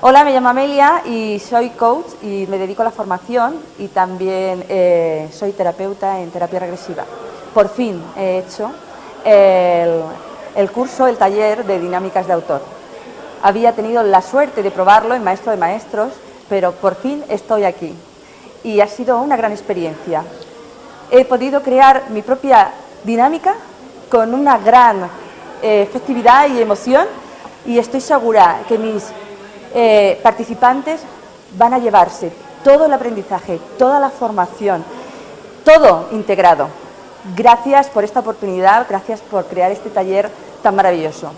Hola, me llamo Amelia y soy coach y me dedico a la formación y también eh, soy terapeuta en terapia regresiva. Por fin he hecho el, curso, el taller de dinámicas de autor. Había tenido la suerte de probarlo en Maestro de Maestros, pero por fin estoy aquí y ha sido una gran experiencia. He podido crear mi propia dinámica con una gran eh, efectividad y emoción y estoy segura que mis eh, participantes van a llevarse todo el aprendizaje, toda la formación, todo integrado. Gracias por esta oportunidad, gracias por crear este taller tan maravilloso.